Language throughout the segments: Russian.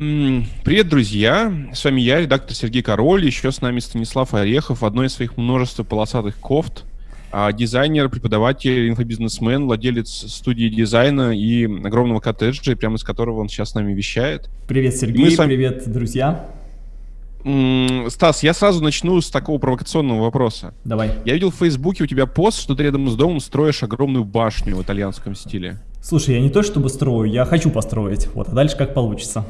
Привет, друзья! С вами я, редактор Сергей Король, еще с нами Станислав Орехов, одной из своих множества полосатых кофт, а, дизайнер, преподаватель, инфобизнесмен, владелец студии дизайна и огромного коттеджа, прямо из которого он сейчас с нами вещает. Привет, Сергей, вами... привет, друзья! Стас, я сразу начну с такого провокационного вопроса. Давай. Я видел в Фейсбуке у тебя пост, что ты рядом с домом строишь огромную башню в итальянском стиле. Слушай, я не то чтобы строю, я хочу построить. Вот, а дальше как получится.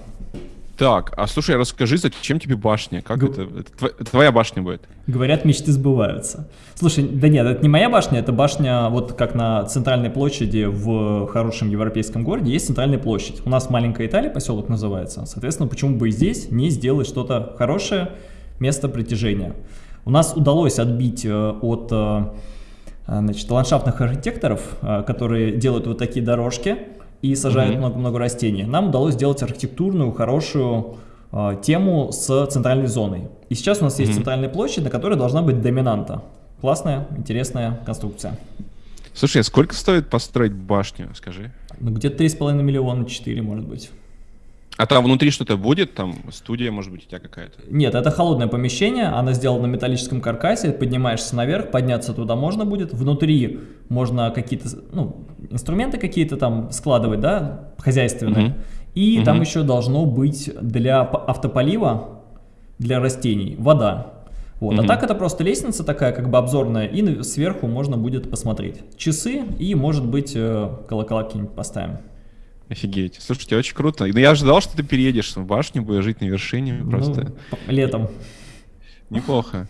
Так, а слушай, расскажи, зачем тебе башня? Как Г... это? Это твоя башня будет? Говорят, мечты сбываются. Слушай, да нет, это не моя башня, это башня, вот как на центральной площади в хорошем европейском городе есть центральная площадь. У нас маленькая Италия, поселок называется. Соответственно, почему бы и здесь не сделать что-то хорошее, место притяжения. У нас удалось отбить э, от э, значит, ландшафтных архитекторов, э, которые делают вот такие дорожки, и сажают много-много -hmm. растений. Нам удалось сделать архитектурную, хорошую э, тему с центральной зоной. И сейчас у нас -hmm. есть центральная площадь, на которой должна быть доминанта. Классная, интересная конструкция. Слушай, а сколько стоит построить башню, скажи? Ну, где-то 3,5 миллиона, 4, может быть. А там внутри что-то будет? Там студия, может быть, у тебя какая-то? Нет, это холодное помещение, она сделана на металлическом каркасе, поднимаешься наверх, подняться туда можно будет. Внутри можно какие-то, ну, инструменты какие-то там складывать, да, хозяйственные. Угу. И угу. там еще должно быть для автополива, для растений, вода. Вот. Угу. А так это просто лестница такая, как бы обзорная, и сверху можно будет посмотреть. Часы и, может быть, э, колокола какие-нибудь поставим. Офигеть. Слушайте, очень круто. Но я ожидал, что ты переедешь в башню, будешь жить на вершине ну, просто. летом. Неплохо.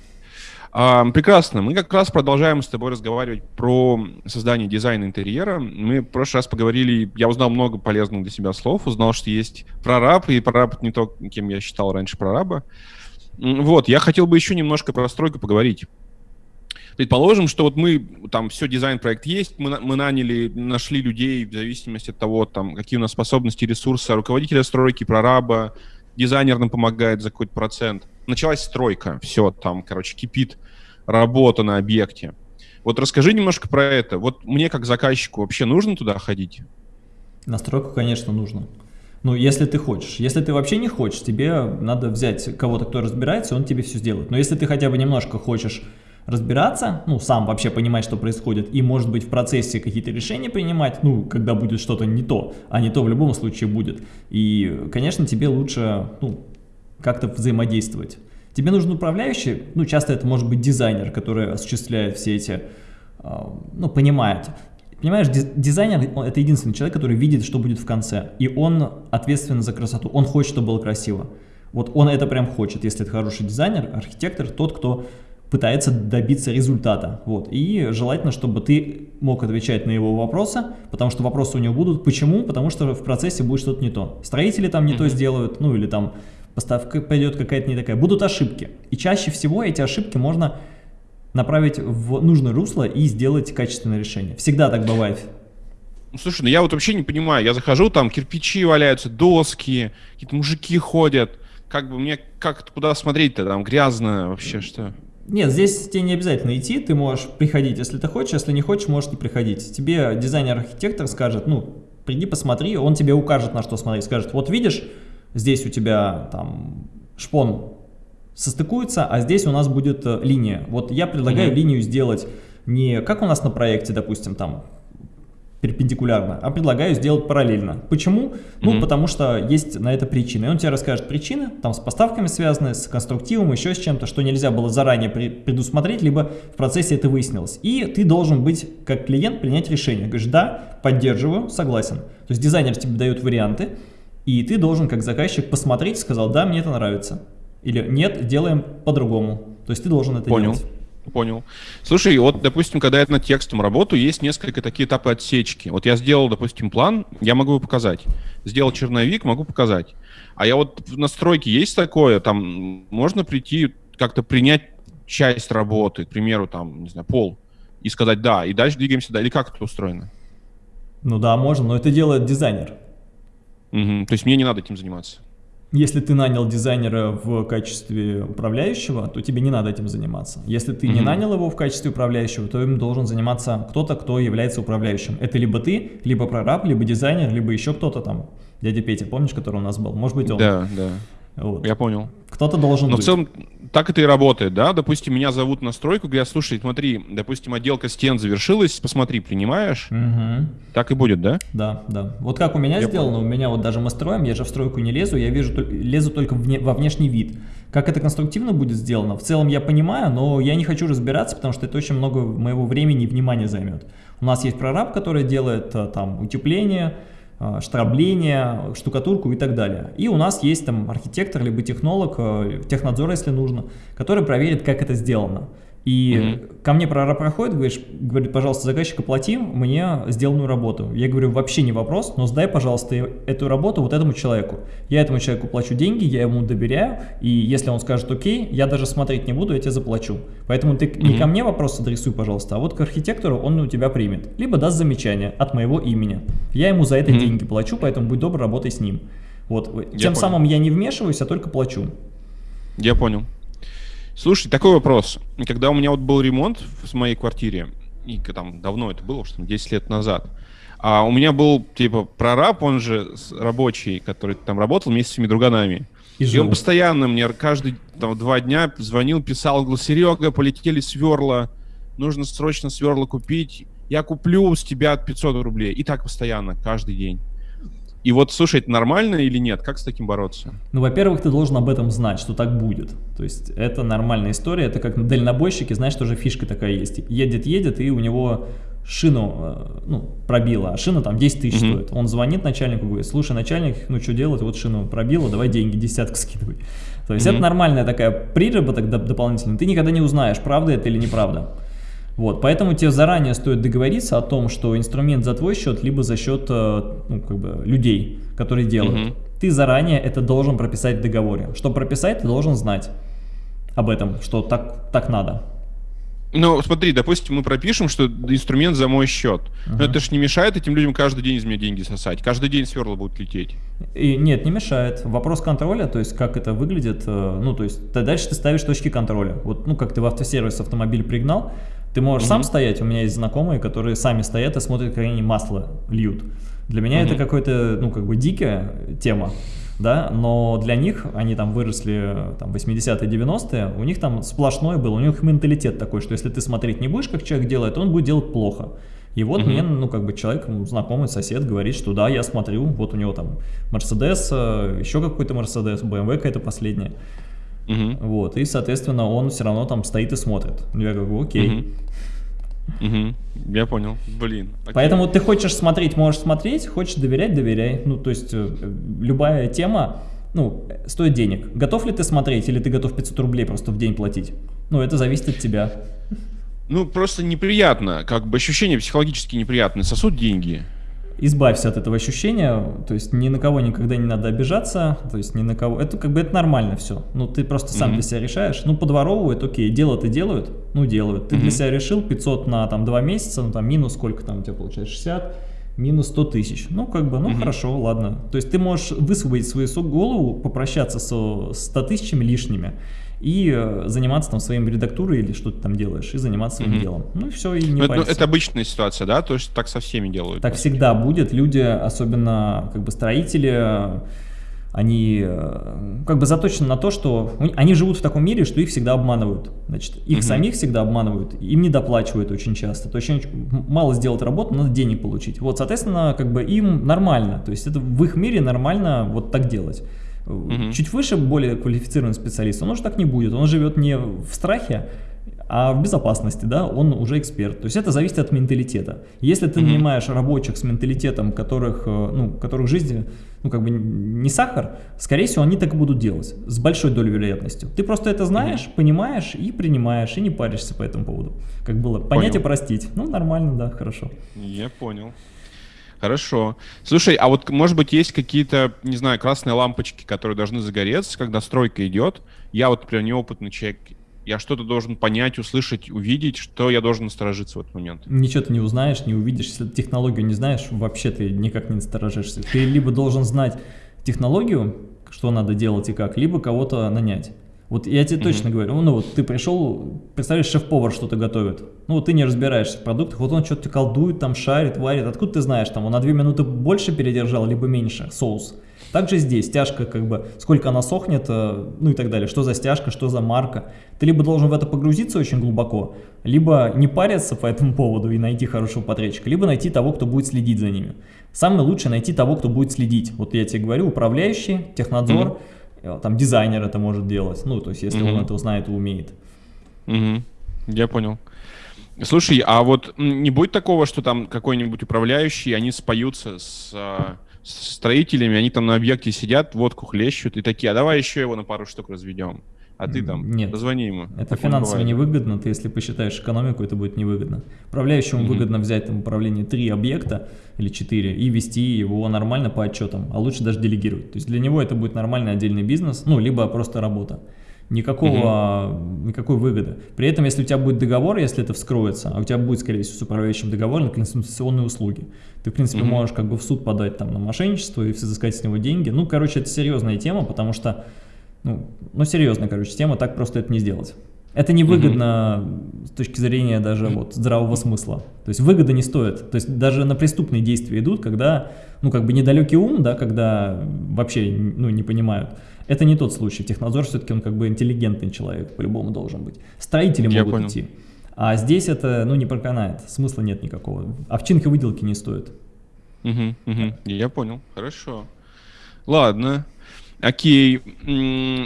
А, прекрасно. Мы как раз продолжаем с тобой разговаривать про создание дизайна интерьера. Мы в прошлый раз поговорили, я узнал много полезных для себя слов, узнал, что есть прораб, и прораб не то, кем я считал раньше прораба. Вот, я хотел бы еще немножко про стройку поговорить. Предположим, что вот мы, там, все, дизайн-проект есть, мы, мы наняли, нашли людей в зависимости от того, там, какие у нас способности, ресурсы, руководителя стройки, прораба, дизайнер нам помогает за какой-то процент. Началась стройка, все, там, короче, кипит работа на объекте. Вот расскажи немножко про это. Вот мне как заказчику вообще нужно туда ходить? На стройку, конечно, нужно. Ну, если ты хочешь. Если ты вообще не хочешь, тебе надо взять кого-то, кто разбирается, он тебе все сделает. Но если ты хотя бы немножко хочешь разбираться, ну, сам вообще понимать, что происходит, и, может быть, в процессе какие-то решения принимать, ну, когда будет что-то не то, а не то в любом случае будет. И, конечно, тебе лучше, ну, как-то взаимодействовать. Тебе нужен управляющий, ну, часто это может быть дизайнер, который осуществляет все эти, а, ну, понимает. Понимаешь, дизайнер – это единственный человек, который видит, что будет в конце, и он ответственен за красоту, он хочет, чтобы было красиво. Вот он это прям хочет, если это хороший дизайнер, архитектор, тот, кто пытается добиться результата. Вот. И желательно, чтобы ты мог отвечать на его вопросы, потому что вопросы у него будут. Почему? Потому что в процессе будет что-то не то. Строители там не mm -hmm. то сделают, ну или там поставка пойдет какая-то не такая. Будут ошибки. И чаще всего эти ошибки можно направить в нужное русло и сделать качественное решение. Всегда так бывает. Ну, слушай, ну я вот вообще не понимаю. Я захожу, там кирпичи валяются, доски, какие-то мужики ходят. Как бы мне как куда смотреть-то? Там грязно вообще, что? Нет, здесь тебе не обязательно идти, ты можешь приходить, если ты хочешь, если не хочешь, можешь не приходить. Тебе дизайнер-архитектор скажет, ну, приди посмотри, он тебе укажет, на что смотреть, скажет, вот видишь, здесь у тебя там шпон состыкуется, а здесь у нас будет э, линия. Вот я предлагаю mm -hmm. линию сделать не как у нас на проекте, допустим, там перпендикулярно, а предлагаю сделать параллельно. Почему? Ну, mm -hmm. потому что есть на это причины. И он тебе расскажет причины, там с поставками связанные, с конструктивом, еще с чем-то, что нельзя было заранее предусмотреть, либо в процессе это выяснилось. И ты должен быть, как клиент, принять решение. Говоришь, да, поддерживаю, согласен. То есть дизайнер тебе дает варианты, и ты должен, как заказчик, посмотреть, сказал, да, мне это нравится. Или нет, делаем по-другому. То есть ты должен это Понял. делать. Понял. Слушай, вот, допустим, когда я над текстом работаю, есть несколько такие этапы отсечки. Вот я сделал, допустим, план, я могу его показать. Сделал черновик, могу показать. А я вот в настройке есть такое, там можно прийти, как-то принять часть работы, к примеру, там, не знаю, пол, и сказать «да», и дальше двигаемся, да, или как это устроено? Ну да, можно, но это делает дизайнер. Угу, то есть мне не надо этим заниматься? Если ты нанял дизайнера в качестве управляющего, то тебе не надо этим заниматься. Если ты mm -hmm. не нанял его в качестве управляющего, то им должен заниматься кто-то, кто является управляющим. Это либо ты, либо прораб, либо дизайнер, либо еще кто-то там. Дядя Петя, помнишь, который у нас был? Может быть, он. Да, да. Вот. Я понял. Кто-то должен Но быть. в целом так это и работает, да? Допустим, меня зовут на стройку, говорят, слушай, смотри, допустим, отделка стен завершилась, посмотри, принимаешь? Угу. Так и будет, да? Да, да. Вот как у меня я сделано, понял. у меня вот даже мы строим, я же в стройку не лезу, я вижу, лезу только вне, во внешний вид. Как это конструктивно будет сделано, в целом я понимаю, но я не хочу разбираться, потому что это очень много моего времени и внимания займет. У нас есть прораб, который делает э, там утепление, штрабление, штукатурку и так далее. И у нас есть там архитектор, либо технолог, э, технадзор, если нужно, который проверит, как это сделано. И mm -hmm. ко мне прораб проходит, говоришь, говорит, пожалуйста, заказчик, оплати мне сделанную работу. Я говорю, вообще не вопрос, но сдай, пожалуйста, эту работу вот этому человеку. Я этому человеку плачу деньги, я ему доверяю, и если он скажет окей, я даже смотреть не буду, я тебе заплачу. Поэтому ты mm -hmm. не ко мне вопрос адресуй, пожалуйста, а вот к архитектору он у тебя примет. Либо даст замечание от моего имени. Я ему за это mm -hmm. деньги плачу, поэтому будь добр, работай с ним. Вот. Я Тем понял. самым я не вмешиваюсь, а только плачу. Я понял. Слушай, такой вопрос. Когда у меня вот был ремонт в моей квартире, и там давно это было, что 10 лет назад, а у меня был, типа, прораб, он же рабочий, который там работал вместе с своими друганами. И, и он постоянно мне каждый там, два дня звонил, писал, говорил, Серега, полетели сверла, нужно срочно сверла купить, я куплю с тебя 500 рублей. И так постоянно, каждый день. И вот, слушай, это нормально или нет? Как с таким бороться? Ну, во-первых, ты должен об этом знать, что так будет. То есть это нормальная история. Это как на дальнобойщике, знаешь, тоже фишка такая есть. Едет-едет, и у него шину э, ну, пробило, а шина там 10 тысяч mm -hmm. стоит. Он звонит начальнику, говорит, слушай, начальник, ну что делать, вот шину пробило, давай деньги, десятку скидывай. То есть mm -hmm. это нормальная такая приработок дополнительный. Ты никогда не узнаешь, правда это или неправда. Вот, поэтому тебе заранее стоит договориться о том, что инструмент за твой счет, либо за счет э, ну, как бы, людей, которые делают. Угу. Ты заранее это должен прописать в договоре. Чтобы прописать, ты должен знать об этом, что так, так надо. Ну, смотри, допустим, мы пропишем, что инструмент за мой счет. Uh -huh. Но это же не мешает этим людям каждый день из меня деньги сосать. Каждый день сверла будут лететь. И, нет, не мешает. Вопрос контроля, то есть как это выглядит, э, ну, то есть дальше ты ставишь точки контроля. Вот, ну, как ты в автосервис автомобиль пригнал, ты можешь mm -hmm. сам стоять, у меня есть знакомые, которые сами стоят и смотрят, как они масло льют. Для меня mm -hmm. это какой-то, ну, как бы дикая тема, да, но для них, они там выросли там 80-е, 90-е, у них там сплошное было, у них менталитет такой, что если ты смотреть не будешь, как человек делает, он будет делать плохо. И вот mm -hmm. мне, ну, как бы человек, знакомый сосед говорит, что да, я смотрю, вот у него там Мерседес, э, еще какой-то Мерседес, BMW какая-то последняя. Угу. Вот, и, соответственно, он все равно там стоит и смотрит. Я говорю, окей. Угу. Угу. Я понял. Блин. Окей. Поэтому ты хочешь смотреть, можешь смотреть, хочешь доверять, доверяй. Ну, то есть, э, любая тема, ну, стоит денег. Готов ли ты смотреть, или ты готов 500 рублей просто в день платить? Ну, это зависит от тебя. Ну, просто неприятно, как бы ощущение психологически неприятное. Сосут деньги избавься от этого ощущения, то есть ни на кого никогда не надо обижаться, то есть ни на кого, это как бы это нормально все, ну ты просто сам mm -hmm. для себя решаешь, ну подворовывают, окей, делают и делают, ну делают, ты mm -hmm. для себя решил 500 на там 2 месяца, ну там минус сколько там у тебя получается, 60, минус 100 тысяч, ну как бы, ну mm -hmm. хорошо, ладно, то есть ты можешь высвободить свою голову, попрощаться со 100 тысячами лишними, и э, заниматься там своим редактурой или что ты там делаешь, и заниматься своим -hmm. делом. Ну и все, и не ну, это, это обычная ситуация, да? То есть так со всеми делают? Так всегда будет. Люди, особенно как бы строители, они э, как бы заточены на то, что они живут в таком мире, что их всегда обманывают. Значит, их угу. самих всегда обманывают, им не доплачивают очень часто. То есть мало сделать работу, надо денег получить. Вот, соответственно, как бы им нормально. То есть это в их мире нормально вот так делать. Угу. Чуть выше более квалифицированный специалист, он уже так не будет. Он живет не в страхе, а в безопасности, да, он уже эксперт. То есть это зависит от менталитета. Если ты mm -hmm. нанимаешь рабочих с менталитетом, которых, э, ну, которых жизни, ну, как бы не сахар, скорее всего, они так и будут делать, с большой долей вероятностью. Ты просто это знаешь, mm -hmm. понимаешь и принимаешь, и не паришься по этому поводу. Как было, понять и простить. Ну, нормально, да, хорошо. Я понял. Хорошо. Слушай, а вот, может быть, есть какие-то, не знаю, красные лампочки, которые должны загореться, когда стройка идет? Я вот, например, неопытный человек, я что-то должен понять, услышать, увидеть, что я должен насторожиться в этот момент. Ничего ты не узнаешь, не увидишь. Если технологию не знаешь, вообще ты никак не насторожишься. Ты либо должен знать технологию, что надо делать и как, либо кого-то нанять. Вот я тебе mm-hmm. точно говорю, ну вот ты пришел, представляешь, шеф-повар что-то готовит, ну вот ты не разбираешься в продуктах, вот он что-то колдует, там шарит, варит, откуда ты знаешь, там он на 2 минуты больше передержал, либо меньше соус. Также здесь стяжка, как бы, сколько она сохнет, э, ну и так далее, что за стяжка, что за марка. Ты либо должен в это погрузиться очень глубоко, либо не париться по этому поводу и найти хорошего подрядчика, либо найти того, кто будет следить за ними. Самое лучшее найти того, кто будет следить. Вот я тебе говорю, управляющий, технадзор, mm -hmm там дизайнер это может делать, ну, то есть если mm-hmm. он это знает и умеет. Mm-hmm. Я понял. Слушай, а вот не будет такого, что там какой-нибудь управляющий, они споются с, а, с строителями, они там на объекте сидят, водку хлещут и такие, а давай еще его на пару штук разведем а ты там Нет. позвони ему. Это финансово невыгодно, ты если посчитаешь экономику, это будет невыгодно. Управляющему mm -hmm. выгодно взять там управление три объекта или четыре и вести его нормально по отчетам, а лучше даже делегировать. То есть для него это будет нормальный отдельный бизнес, ну, либо просто работа. Никакого, -hmm. никакой выгоды. При этом, если у тебя будет договор, если это вскроется, а у тебя будет, скорее всего, с управляющим договор на консультационные услуги, ты, в принципе, -hmm. можешь как бы в суд подать там на мошенничество и взыскать с него деньги. Ну, короче, это серьезная тема, потому что ну, ну серьезно, короче, тема, так просто это не сделать. Это невыгодно угу. с точки зрения даже вот здравого смысла. То есть выгода не стоит. То есть даже на преступные действия идут, когда, ну как бы недалекий ум, да, когда вообще, ну не понимают. Это не тот случай. Технадзор все-таки он как бы интеллигентный человек, по-любому должен быть. Строители Я могут понял. идти. А здесь это, ну, не проканает, смысла нет никакого. Овчинка выделки не стоит. Угу, угу. Я понял, хорошо. Ладно, Окей.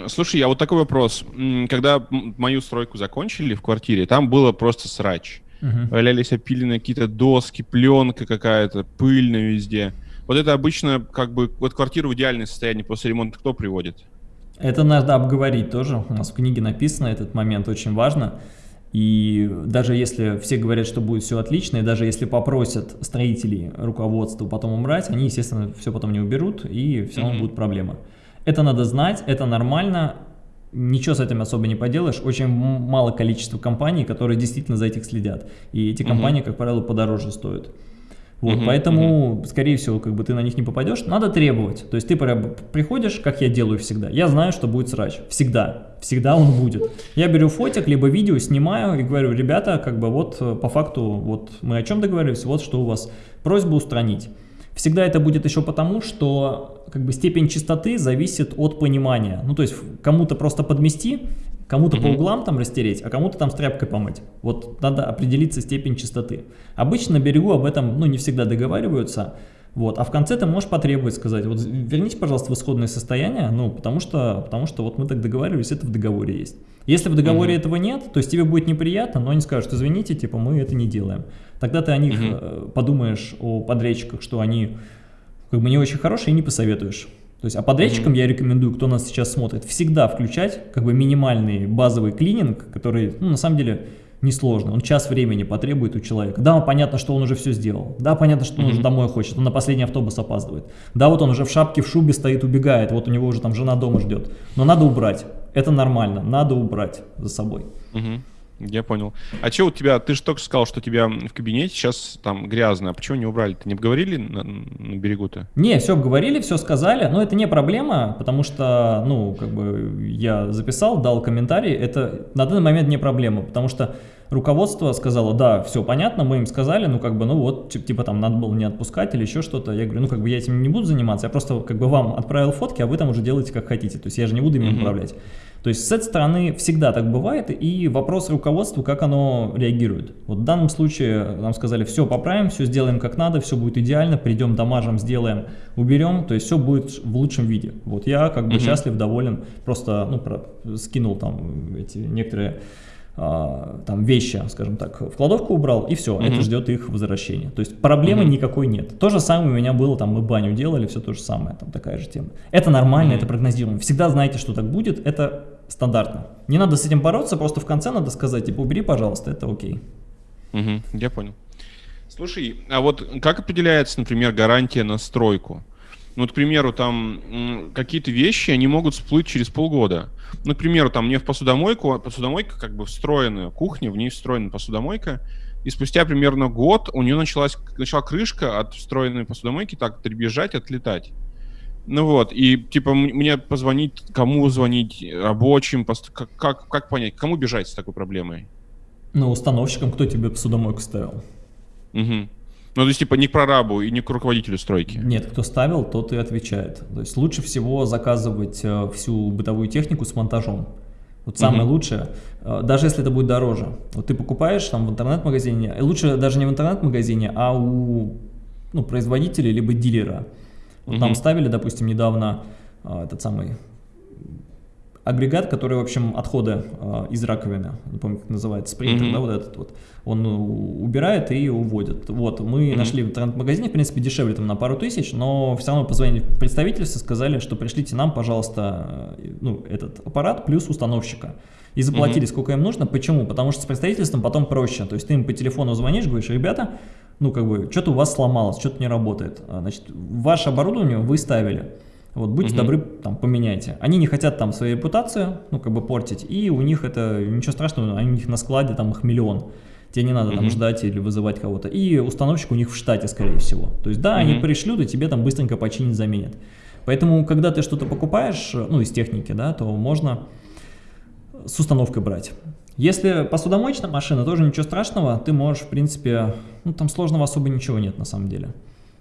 Слушай, а вот такой вопрос. Когда мою стройку закончили в квартире, там было просто срач. Угу. Валялись опиленные какие-то доски, пленка какая-то, пыльно везде. Вот это обычно как бы вот квартиру в идеальное состояние после ремонта кто приводит? Это надо обговорить тоже. У нас в книге написано, этот момент очень важно. И даже если все говорят, что будет все отлично, и даже если попросят строителей руководство потом убрать, они, естественно, все потом не уберут, и все равно mm -hmm. будут проблемы. Это надо знать, это нормально, ничего с этим особо не поделаешь. Очень мало количества компаний, которые действительно за этих следят. И эти компании, угу. как правило, подороже стоят. Вот, угу, поэтому, угу. скорее всего, как бы ты на них не попадешь, надо требовать. То есть ты приходишь, как я делаю всегда. Я знаю, что будет срач. Всегда. Всегда он будет. Я беру фотик, либо видео, снимаю и говорю, ребята, как бы вот э, по факту, вот мы о чем договорились, вот что у вас. Просьба устранить. Всегда это будет еще потому, что как бы степень чистоты зависит от понимания. Ну, то есть кому-то просто подмести, кому-то mm -hmm. по углам там растереть, а кому-то там с тряпкой помыть. Вот надо определиться степень чистоты. Обычно на берегу об этом, ну, не всегда договариваются, вот, а в конце ты можешь потребовать сказать, вот верните, пожалуйста, в исходное состояние, ну, потому что, потому что вот мы так договаривались, это в договоре есть. Если в договоре угу. этого нет, то есть тебе будет неприятно, но они скажут, извините, типа, мы это не делаем. Тогда ты о них угу. подумаешь, о подрядчиках, что они как бы не очень хорошие и не посоветуешь. То есть, а подрядчикам угу. я рекомендую, кто нас сейчас смотрит, всегда включать как бы минимальный базовый клининг, который, ну, на самом деле, несложно. Он час времени потребует у человека. Да, понятно, что он уже все сделал. Да, понятно, что он mm -hmm. уже домой хочет. Он на последний автобус опаздывает. Да, вот он уже в шапке, в шубе стоит, убегает. Вот у него уже там жена дома ждет. Но надо убрать. Это нормально. Надо убрать за собой. Mm -hmm. Я понял. А что у тебя, ты же только сказал, что у тебя в кабинете сейчас там грязно, а почему не убрали? Ты не обговорили на, на берегу-то? Не, все обговорили, все сказали, но это не проблема, потому что, ну, как бы я записал, дал комментарий, это на данный момент не проблема, потому что руководство сказало, да, все понятно, мы им сказали, ну как бы, ну вот, типа там надо было не отпускать или еще что-то. Я говорю, ну как бы я этим не буду заниматься, я просто как бы вам отправил фотки, а вы там уже делаете как хотите. То есть я же не буду ими mm -hmm. То есть с этой стороны всегда так бывает, и вопрос руководству, как оно реагирует. Вот в данном случае нам сказали, все поправим, все сделаем как надо, все будет идеально, придем, дамажем, сделаем, уберем, то есть все будет в лучшем виде. Вот я как бы -hmm. счастлив, доволен, просто ну, про, скинул там эти некоторые а, там вещи, скажем так, в кладовку убрал, и все, mm -hmm. это ждет их возвращения. То есть проблемы mm -hmm. никакой нет. То же самое у меня было, там мы баню делали, все то же самое, там такая же тема. Это нормально, mm -hmm. это прогнозируемо. Всегда знаете, что так будет, это стандартно. Не надо с этим бороться, просто в конце надо сказать, типа, убери, пожалуйста, это окей. Угу, я понял. Слушай, а вот как определяется, например, гарантия на стройку? Ну, вот, к примеру, там какие-то вещи, они могут всплыть через полгода. Ну, к примеру, там мне в посудомойку, посудомойка как бы встроенная, кухня, в ней встроена посудомойка, и спустя примерно год у нее началась, начала крышка от встроенной посудомойки так дребезжать, отлетать. Ну вот, и типа мне позвонить, кому звонить, рабочим, как, как, как понять, кому бежать с такой проблемой? Ну, установщикам, кто тебе посудомойку ставил. Угу. Ну, то есть, типа, не к прорабу и не к руководителю стройки. Нет, кто ставил, тот и отвечает. То есть, лучше всего заказывать э, всю бытовую технику с монтажом. Вот самое угу. лучшее, э, даже если это будет дороже. Вот ты покупаешь там в интернет-магазине, лучше даже не в интернет-магазине, а у ну, производителя либо дилера. Вот угу. Нам ставили, допустим, недавно э, этот самый агрегат, который, в общем, отходы э, из раковины, не помню, как называется, спринтер, mm -hmm. да, вот этот вот, он убирает и уводит. Вот, мы mm -hmm. нашли в интернет-магазине, в принципе, дешевле там на пару тысяч, но все равно позвонили в представительство, сказали, что пришлите нам, пожалуйста, э, ну, этот аппарат плюс установщика. И заплатили, mm -hmm. сколько им нужно. Почему? Потому что с представительством потом проще. То есть ты им по телефону звонишь, говоришь, ребята, ну, как бы, что-то у вас сломалось, что-то не работает. А, значит, ваше оборудование вы ставили. Вот, будьте угу. добры, там, поменяйте. Они не хотят там свою репутацию, ну, как бы портить, и у них это, ничего страшного, они у них на складе, там, их миллион. Тебе не надо угу. там ждать или вызывать кого-то. И установщик у них в штате, скорее всего. То есть, да, угу. они пришлют, и тебе там быстренько починить, заменят. Поэтому, когда ты что-то покупаешь, ну, из техники, да, то можно с установкой брать. Если посудомоечная машина, тоже ничего страшного, ты можешь, в принципе, ну, там сложного особо ничего нет, на самом деле.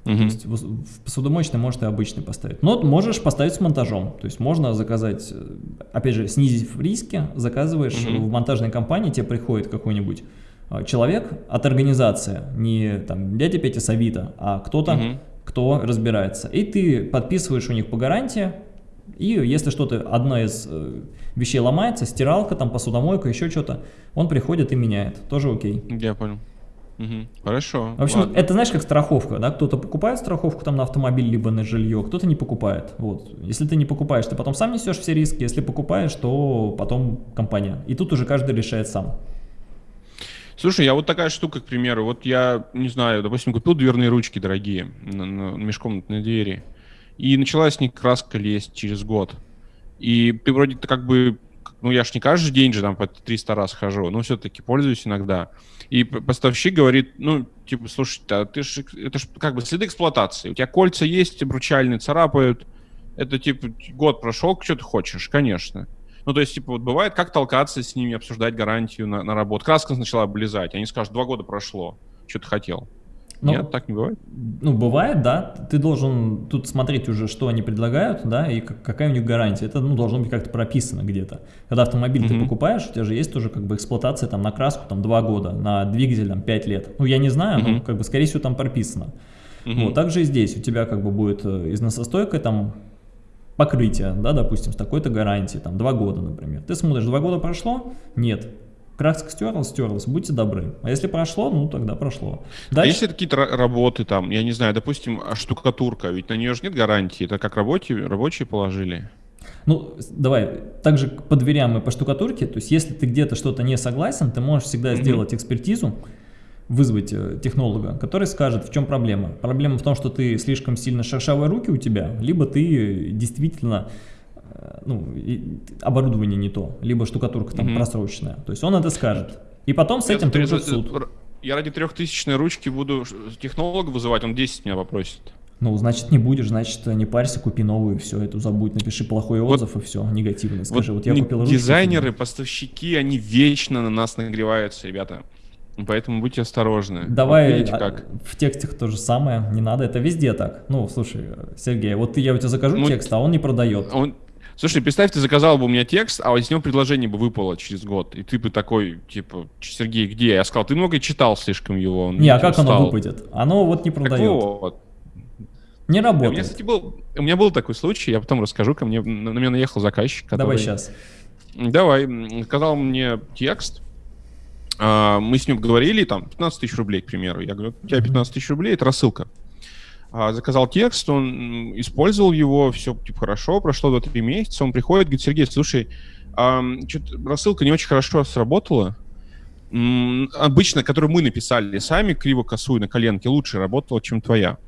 Угу. То есть в посудомоечной можешь и обычный поставить. Но можешь поставить с монтажом. То есть можно заказать, э, опять же, снизив риски, заказываешь угу. в монтажной компании, тебе приходит какой-нибудь э, человек от организации, не там дядя Петя Савита, а кто-то, угу. кто разбирается. И ты подписываешь у них по гарантии, и если что-то, одна из э, вещей ломается, стиралка, там посудомойка, еще что-то, он приходит и меняет. Тоже окей. Я понял. Угу. Хорошо. В общем, ладно. это знаешь, как страховка, да? Кто-то покупает страховку там на автомобиль либо на жилье, кто-то не покупает. Вот. Если ты не покупаешь, ты потом сам несешь все риски. Если покупаешь, то потом компания. И тут уже каждый решает сам. Слушай, я вот такая штука, к примеру, вот я, не знаю, допустим, купил дверные ручки дорогие на, на межкомнатные двери, и начала с них краска лезть через год. И ты вроде -то как бы, ну я ж не каждый день же там по 300 раз хожу, но все-таки пользуюсь иногда. И поставщик говорит, ну, типа, слушай, а ты ж, это же как бы следы эксплуатации. У тебя кольца есть, обручальные царапают. Это, типа, год прошел, что ты хочешь? Конечно. Ну, то есть, типа, вот бывает, как толкаться с ними, обсуждать гарантию на, на работу. Краска начала облизать, они скажут, два года прошло, что ты хотел. Ну, Нет, так не бывает? Ну, бывает, да. Ты должен тут смотреть уже, что они предлагают, да, и какая у них гарантия. Это, ну, должно быть как-то прописано где-то. Когда автомобиль mm -hmm. ты покупаешь, у тебя же есть тоже как бы эксплуатация там на краску там 2 года, на двигатель там 5 лет. Ну, я не знаю, mm -hmm. но как бы скорее всего там прописано. Mm -hmm. Вот, также и здесь у тебя как бы будет э, износостойкая там покрытие, да, допустим, с такой-то гарантией, там, 2 года, например. Ты смотришь, 2 года прошло? Нет. Краска стерлась, стерлась, будьте добры. А если прошло, ну тогда прошло. Дальше... А если какие-то работы там, я не знаю, допустим, а штукатурка, ведь на нее же нет гарантии, это как рабочие, рабочие положили. Ну, давай, также по дверям и по штукатурке, то есть если ты где-то что-то не согласен, ты можешь всегда mm -hmm. сделать экспертизу, вызвать э, технолога, который скажет, в чем проблема. Проблема в том, что ты слишком сильно шершавые руки у тебя, либо ты действительно Э, ну, оборудование не то, либо штукатурка там угу. просроченная. То есть он это скажет. И потом с этим ты уже в суд. Я ради трехтысячной ручки буду технолога вызывать, он 10 меня попросит. Ну, значит, не будешь, значит, не парься, купи новую, все, это забудь, напиши плохой отзыв вот, и все, негативный. Скажи, вот, вот я купил ручку. Дизайнеры, поставщики, они вечно на нас нагреваются, ребята. Поэтому будьте осторожны. Давай вот видите, а, как. в текстах то же самое, не надо, это везде так. Ну, слушай, Сергей, вот я у тебя закажу ну, текст, а он не продает. Он, Слушай, представь, ты заказал бы у меня текст, а из него предложение бы выпало через год. И ты бы такой, типа, Сергей, где? Я сказал, ты много читал слишком его. Не, а как оно выпадет? Оно вот не продает. вот. Не работает. У меня, кстати, был, у меня был такой случай, я потом расскажу, ко мне, на меня наехал заказчик. Который... Давай сейчас. Давай. Сказал мне текст, а, мы с ним говорили, там, 15 тысяч рублей, к примеру. Я говорю, у тебя 15 тысяч рублей, это рассылка. А, заказал текст, он использовал его, все типа, хорошо, прошло 2-3 месяца, он приходит, говорит, Сергей, слушай, рассылка не очень хорошо сработала, обычно, которую мы написали сами, криво-косую на коленке, лучше работала, чем твоя.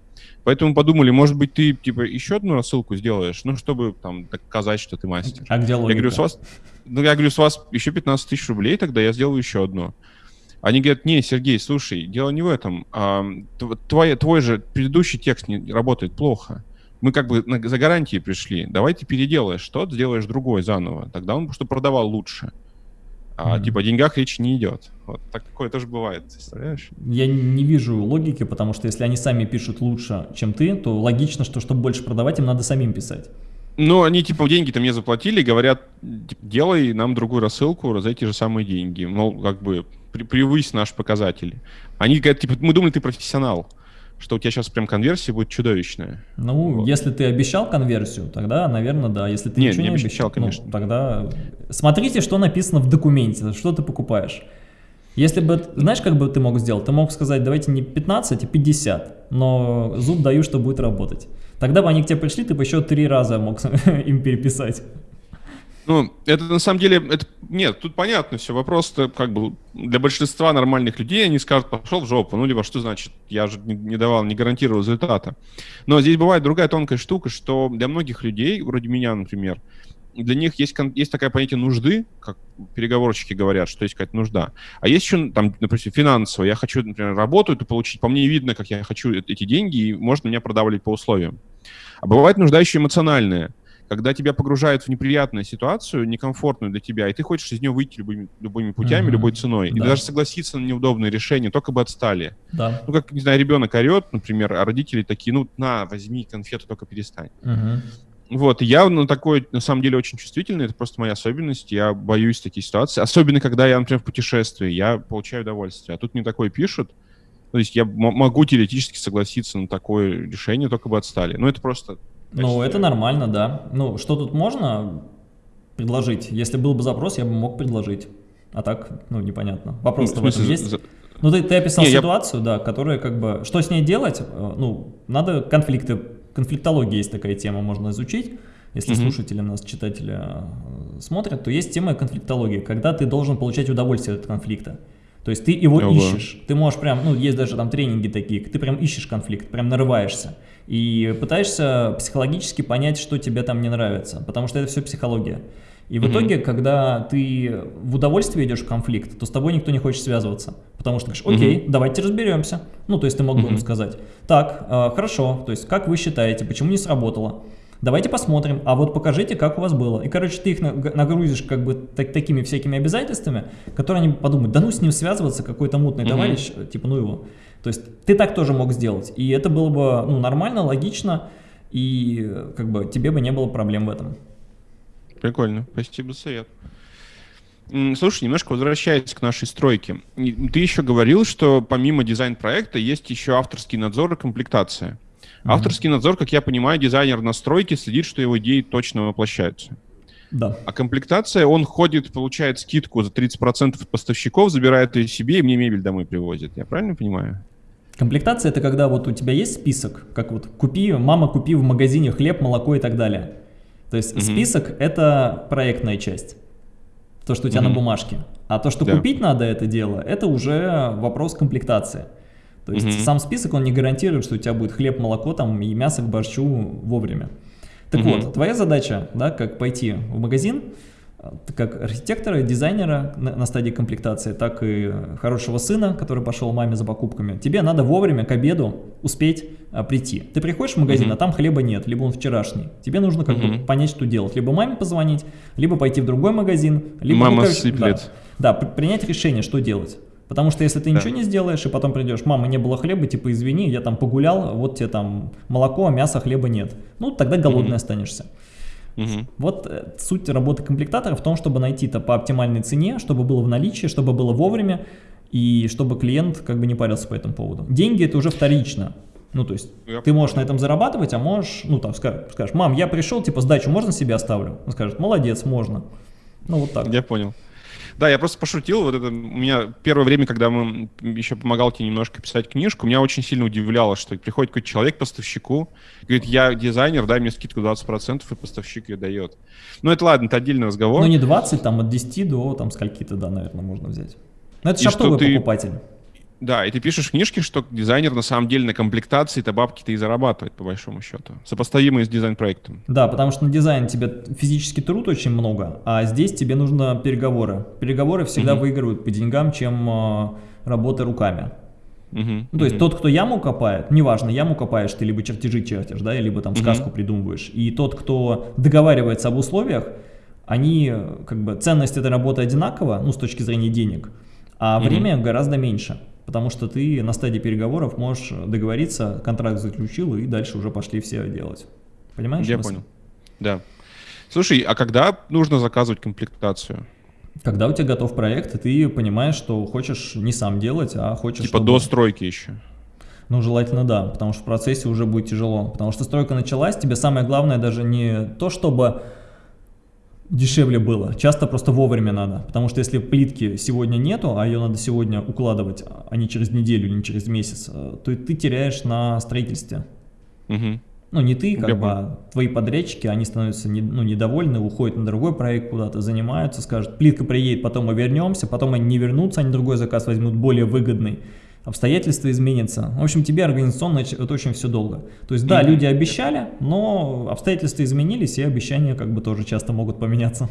Поэтому подумали, может быть, ты типа еще одну рассылку сделаешь, ну, чтобы там доказать, что ты мастер. А где логика? Я говорю, с вас, ну, я говорю, с вас еще 15 тысяч рублей, тогда я сделаю еще одну. Они говорят, не, Сергей, слушай, дело не в этом. А, твой, твой же предыдущий текст не работает плохо. мы как бы за гарантией пришли. Давай ты переделаешь что-то, сделаешь другой заново. Тогда он что продавал лучше. А mm-hmm. типа о деньгах речи не идет. Вот такое тоже бывает, представляешь? Я не вижу логики, потому что если они сами пишут лучше, чем ты, то логично, что чтобы больше продавать, им надо самим писать. Ну, они типа деньги-то мне заплатили, говорят, типа, делай нам другую рассылку за эти же самые деньги. Мол, как бы при, превысь наш показатель. Они говорят, типа, мы думали, ты профессионал что у тебя сейчас прям конверсия будет чудовищная. Ну, вот. если ты обещал конверсию, тогда, наверное, да. Если ты Нет, ничего не обещал, обещал ну, конечно. Ну, тогда смотрите, что написано в документе, что ты покупаешь. Если бы, знаешь, как бы ты мог сделать? Ты мог сказать, давайте не 15, а 50, но зуб даю, что будет работать. Тогда бы они к тебе пришли, ты бы еще три раза мог им переписать. Ну, это на самом деле, это, нет, тут понятно все, вопрос как бы для большинства нормальных людей они скажут, пошел в жопу, ну, либо что значит, я же не, давал, не гарантировал результата. Но здесь бывает другая тонкая штука, что для многих людей, вроде меня, например, для них есть, есть такое понятие нужды, как переговорщики говорят, что есть какая-то нужда. А есть еще, там, например, финансово. Я хочу, например, работу эту получить, по мне видно, как я хочу эти деньги, и можно меня продавливать по условиям. А бывает нужда еще эмоциональная когда тебя погружают в неприятную ситуацию, некомфортную для тебя, и ты хочешь из нее выйти любыми, любыми путями, mm-hmm. любой ценой, да. и даже согласиться на неудобные решения, только бы отстали. Да. Ну, как, не знаю, ребенок орет, например, а родители такие, ну, на, возьми конфету, только перестань. Mm-hmm. Вот, я на такой, на самом деле, очень чувствительный, это просто моя особенность, я боюсь таких ситуаций, особенно когда я, например, в путешествии, я получаю удовольствие, а тут мне такое пишут, то есть я могу теоретически согласиться на такое решение, только бы отстали. Ну, это просто ну, это нормально, да. Ну, что тут можно предложить? Если был бы запрос, я бы мог предложить. А так, ну, непонятно. Вопрос-то ну, в, в этом есть? За... Ну, ты, ты описал Не, ситуацию, я... да, которая как бы... Что с ней делать? Э, ну, надо конфликты... Конфликтология есть такая тема, можно изучить. Если угу. слушатели нас, читатели э, смотрят, то есть тема конфликтологии, когда ты должен получать удовольствие от конфликта. То есть ты его Ого. ищешь. Ты можешь прям, ну, есть даже там тренинги такие, ты прям ищешь конфликт, прям нарываешься. И пытаешься психологически понять, что тебе там не нравится, потому что это все психология. И в mm -hmm. итоге, когда ты в удовольствие идешь в конфликт, то с тобой никто не хочет связываться. Потому что ты говоришь, окей, mm -hmm. давайте разберемся. Ну, то есть ты мог бы mm -hmm. ему сказать, так, э, хорошо, то есть как вы считаете, почему не сработало? Давайте посмотрим, а вот покажите, как у вас было. И, короче, ты их нагрузишь как бы так, такими всякими обязательствами, которые они подумают, да ну с ним связываться, какой-то мутный -hmm. товарищ, типа ну его. То есть ты так тоже мог сделать, и это было бы ну, нормально, логично, и как бы тебе бы не было проблем в этом. Прикольно, спасибо за совет. Слушай, немножко возвращаясь к нашей стройке. Ты еще говорил, что помимо дизайн-проекта есть еще авторский надзор и комплектация. Mm-hmm. Авторский надзор, как я понимаю, дизайнер на стройке следит, что его идеи точно воплощаются. Да. А комплектация, он ходит, получает скидку за 30% от поставщиков, забирает ее себе и мне мебель домой привозит. Я правильно понимаю? Комплектация это когда вот у тебя есть список, как вот купи, мама купи в магазине хлеб, молоко и так далее. То есть mm -hmm. список это проектная часть, то, что у тебя mm -hmm. на бумажке. А то, что да. купить надо это дело, это уже вопрос комплектации. То есть mm -hmm. сам список, он не гарантирует, что у тебя будет хлеб, молоко там и мясо к борщу вовремя. Так mm -hmm. вот, твоя задача, да, как пойти в магазин, как архитектора, дизайнера на, на стадии комплектации, так и хорошего сына, который пошел маме за покупками, тебе надо вовремя к обеду успеть а, прийти. Ты приходишь в магазин, mm -hmm. а там хлеба нет, либо он вчерашний. Тебе нужно как mm -hmm. бы понять, что делать. Либо маме позвонить, либо пойти в другой магазин, либо... Мама ну, сыплет. Да, да, принять решение, что делать. Потому что если ты да. ничего не сделаешь, и потом придешь, мама, не было хлеба, типа, извини, я там погулял, вот тебе там молоко, а мяса, хлеба нет. Ну, тогда голодный mm -hmm. останешься. Угу. Вот э, суть работы комплектатора в том, чтобы найти это по оптимальной цене, чтобы было в наличии, чтобы было вовремя, и чтобы клиент как бы не парился по этому поводу. Деньги это уже вторично. Ну, то есть, я ты можешь на этом зарабатывать, а можешь, ну, там, скажешь, мам, я пришел, типа, сдачу можно себе оставлю? Он скажет, молодец, можно. Ну, вот так. Я понял. Да, я просто пошутил. Вот это у меня первое время, когда мы еще помогал тебе немножко писать книжку, меня очень сильно удивляло, что приходит какой-то человек поставщику, говорит, я дизайнер, дай мне скидку 20%, и поставщик ее дает. Ну, это ладно, это отдельный разговор. Ну, не 20, там от 10 до там скольки-то, да, наверное, можно взять. Но это шаптовый покупатель. Да, и ты пишешь книжки, что дизайнер на самом деле на комплектации-то бабки-то и зарабатывает, по большому счету. Сопоставимые с дизайн-проектом. Да, потому что на дизайн тебе физический труд очень много, а здесь тебе нужно переговоры. Переговоры всегда угу. выигрывают по деньгам, чем э, работа руками. Угу, ну, то есть тот, кто яму копает, неважно, яму копаешь ты, либо чертежи чертишь, да, либо там сказку угу. придумываешь, и тот, кто договаривается об условиях, они, как бы, ценность этой работы одинакова, ну, с точки зрения денег, а угу. время гораздо меньше, потому что ты на стадии переговоров можешь договориться, контракт заключил, и дальше уже пошли все делать. Понимаешь? Я понял, да. Слушай, а когда нужно заказывать комплектацию? Когда у тебя готов проект, и ты понимаешь, что хочешь не сам делать, а хочешь... Типа чтобы... до стройки еще. Ну, желательно да, потому что в процессе уже будет тяжело. Потому что стройка началась, тебе самое главное даже не то, чтобы дешевле было, часто просто вовремя надо. Потому что если плитки сегодня нету, а ее надо сегодня укладывать, а не через неделю, не через месяц, э, то ты теряешь на строительстве. Угу. Ну, не ты, как бы, а твои подрядчики, они становятся не, ну, недовольны, уходят на другой проект куда-то, занимаются, скажут, плитка приедет, потом мы вернемся, потом они не вернутся, они другой заказ возьмут более выгодный, обстоятельства изменятся. В общем, тебе организационно это очень все долго. То есть, да, люди обещали, но обстоятельства изменились, и обещания как бы тоже часто могут поменяться.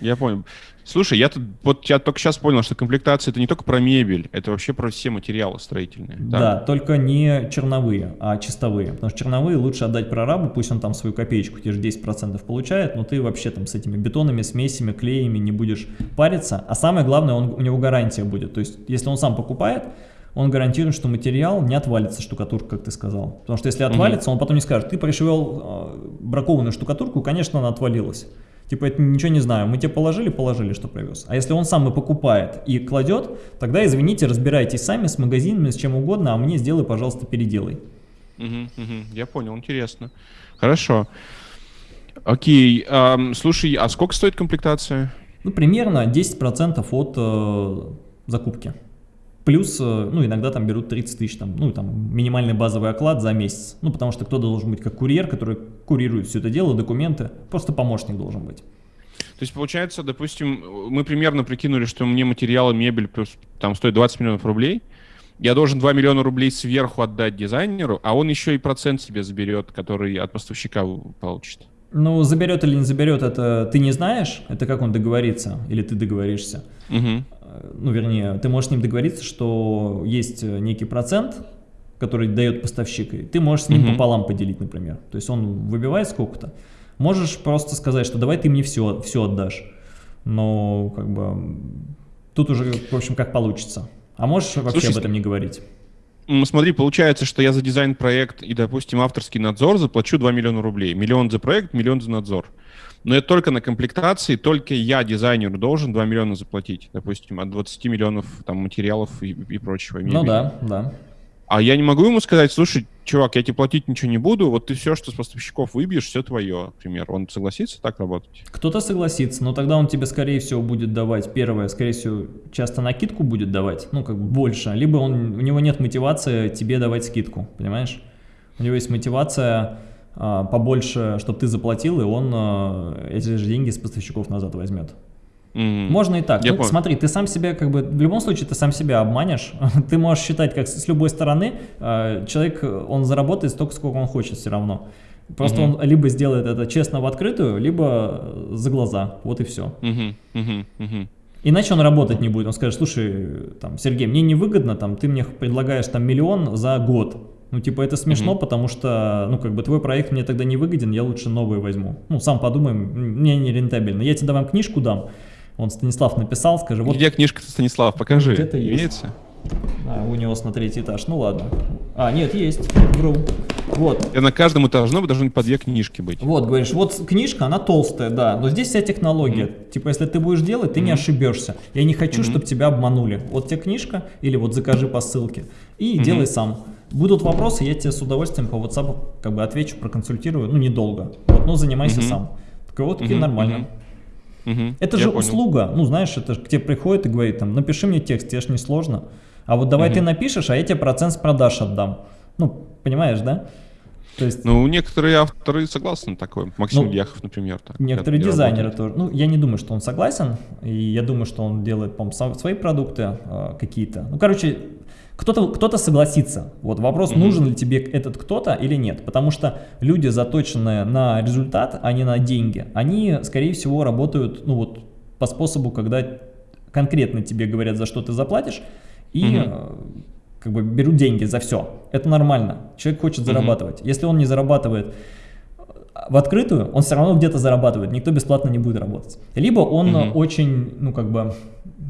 Я понял. Слушай, я тут вот я только сейчас понял, что комплектация это не только про мебель, это вообще про все материалы строительные. Да, да только не черновые, а чистовые. Потому что черновые лучше отдать прорабу, пусть он там свою копеечку, те же 10% получает, но ты вообще там с этими бетонами, смесями, клеями не будешь париться. А самое главное, он, у него гарантия будет. То есть, если он сам покупает, он гарантирует, что материал не отвалится штукатурка, как ты сказал. Потому что если отвалится, угу. он потом не скажет, ты пришивал э, бракованную штукатурку, конечно, она отвалилась. Типа, это ничего не знаю, мы тебе положили, положили, что привез. А если он сам и покупает, и кладет, тогда, извините, разбирайтесь сами с магазинами, с чем угодно, а мне сделай, пожалуйста, переделай. Угу, угу, я понял, интересно. Хорошо. Окей, эм, слушай, а сколько стоит комплектация? Ну, примерно 10% от э, закупки. Плюс, э, ну, иногда там берут 30 тысяч, там, ну, там, минимальный базовый оклад за месяц. Ну, потому что кто-то должен быть как курьер, который курирует все это дело, документы. Просто помощник должен быть. То есть, получается, допустим, мы примерно прикинули, что мне материалы, мебель плюс, там стоит 20 миллионов рублей. Я должен 2 миллиона рублей сверху отдать дизайнеру, а он еще и процент себе заберет, который от поставщика получит. Ну, заберет или не заберет, это ты не знаешь, это как он договорится, или ты договоришься. Угу. Ну, вернее, ты можешь с ним договориться, что есть некий процент, который дает поставщик, и ты можешь с ним угу. пополам поделить, например. То есть он выбивает сколько-то. Можешь просто сказать, что давай ты мне все, все отдашь. Но, как бы, тут уже, в общем, как получится. А можешь вообще Слушай, об этом не говорить смотри, получается, что я за дизайн-проект и, допустим, авторский надзор заплачу 2 миллиона рублей. Миллион за проект, миллион за надзор. Но это только на комплектации, только я, дизайнеру, должен 2 миллиона заплатить. Допустим, от 20 миллионов там, материалов и, и прочего. Ну да, да. А я не могу ему сказать, слушай, чувак, я тебе платить ничего не буду, вот ты все, что с поставщиков выбьешь, все твое, например. Он согласится так работать? Кто-то согласится, но тогда он тебе, скорее всего, будет давать, первое, скорее всего, часто накидку будет давать, ну, как бы больше, либо он, у него нет мотивации тебе давать скидку, понимаешь? У него есть мотивация побольше, чтобы ты заплатил, и он а, эти же деньги с поставщиков назад возьмет. Mm. Можно и так. ну, смотри, ты сам себя, как бы, в любом случае, ты сам себя обманешь. ты можешь считать, как с любой стороны, э, человек, он заработает столько, сколько он хочет все равно. Просто mm -hmm. он либо сделает это честно в открытую, либо за глаза. Вот и все. Mm -hmm. Mm -hmm. Иначе он работать не будет. Он скажет, слушай, там, Сергей, мне невыгодно, там, ты мне предлагаешь там миллион за год. Ну, типа, это смешно, mm -hmm. потому что, ну, как бы, твой проект мне тогда не выгоден, я лучше новый возьму. Ну, сам подумаем, мне не рентабельно. Я тебе вам книжку дам, он Станислав написал, скажи, вот... Где книжка Станислав? Покажи. Где-то Имеется? А, у него на третий этаж. Ну ладно. А, нет, есть. Вру. Вот. И на каждом этаже должны по две книжки быть. Вот, говоришь, вот книжка, она толстая, да, но здесь вся технология. Mm -hmm. Типа, если ты будешь делать, ты mm -hmm. не ошибешься. Я не хочу, mm -hmm. чтобы тебя обманули. Вот тебе книжка, или вот закажи по ссылке, и mm -hmm. делай сам. Будут вопросы, я тебе с удовольствием по WhatsApp как бы отвечу, проконсультирую, ну, недолго. Вот, ну, занимайся сам. Так вот, -hmm. нормально. Угу, это же понял. услуга, ну знаешь, это же к тебе приходит и говорит, там, напиши мне текст, тебе же не сложно. А вот давай угу. ты напишешь, а я тебе процент с продаж отдам. Ну, понимаешь, да? То есть, ну, некоторые авторы согласны на такое. Максим ну, Дьяхов, например. Так, некоторые дизайнеры тоже. Ну, я не думаю, что он согласен. И я думаю, что он делает, по-моему, свои продукты э, какие-то. Ну, короче, кто-то кто, -то, согласится. Вот вопрос, угу. нужен ли тебе этот кто-то или нет. Потому что люди, заточенные на результат, а не на деньги, они, скорее всего, работают ну, вот, по способу, когда конкретно тебе говорят, за что ты заплатишь, и угу. как бы берут деньги за все. Это нормально. Человек хочет зарабатывать. Если он не зарабатывает в открытую, он все равно где-то зарабатывает, никто бесплатно не будет работать. Либо он mm очень, ну как бы,